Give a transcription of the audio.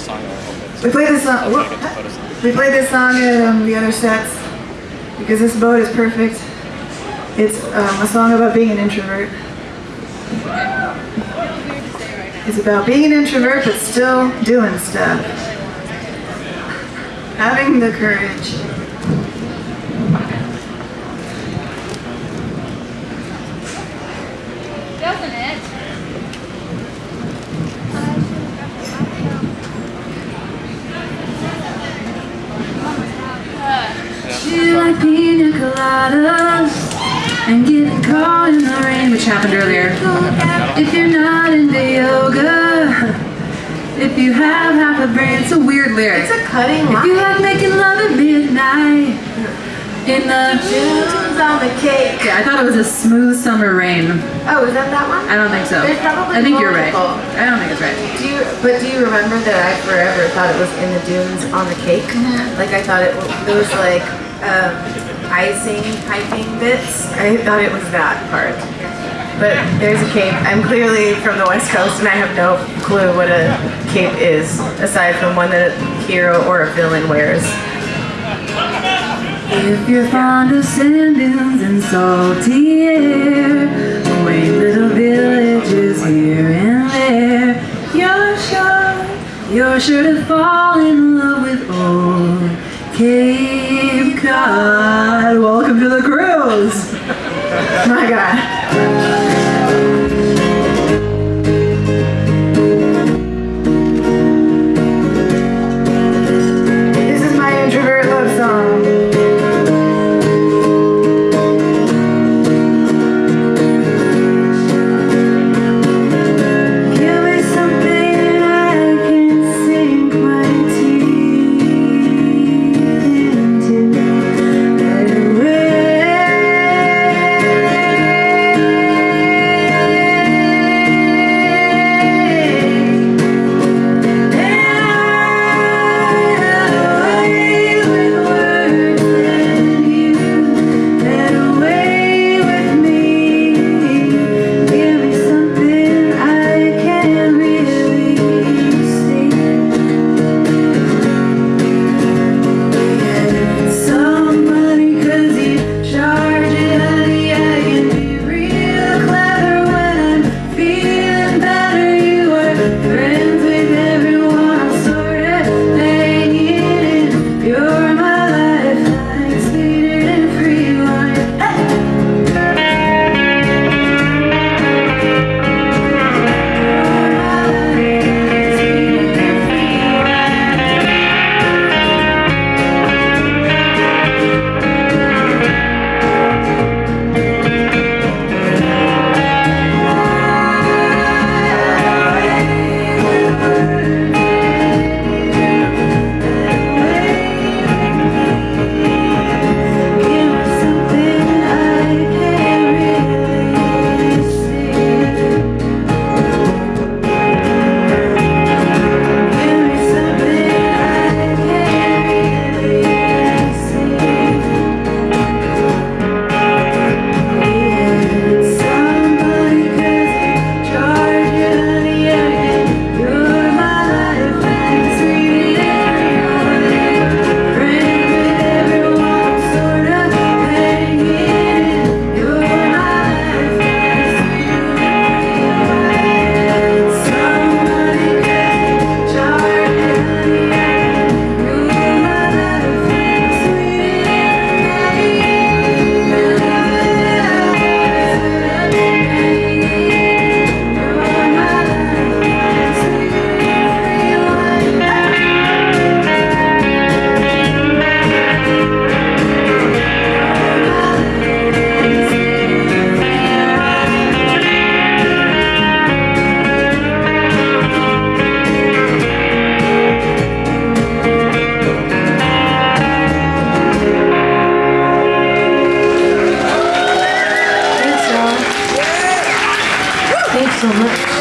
song a little bit. We played this song. I'll try to whoop. get the photos on. We played this song at um, the other sets because this boat is perfect. It's um, a song about being an introvert. It's about being an introvert but still doing stuff. Having the courage. Doesn't it? Pina coladas and getting caught in the rain, which happened earlier. If you're not into yoga, if you have half a brain, it's a weird lyric. It's a cutting line. If you like making love at midnight in the Dunes on the cake. yeah, I thought it was a smooth summer rain. Oh, is that that one? I don't think so. There's probably I think you're right. I don't think it's right. Do you, but do you remember that I forever thought it was in the dunes on the cake? Mm-hmm. Like I thought it, it was like um, icing, piping bits. I thought it was that part. But there's a cape. I'm clearly from the West Coast and I have no clue what a cape is, aside from one that a hero or a villain wears. If you're fond of sand dunes and salty air, quaint little villages here and there, you're sure, you're sure to fall in love with old Cape Cod. Welcome to the cruise. My God. 怎么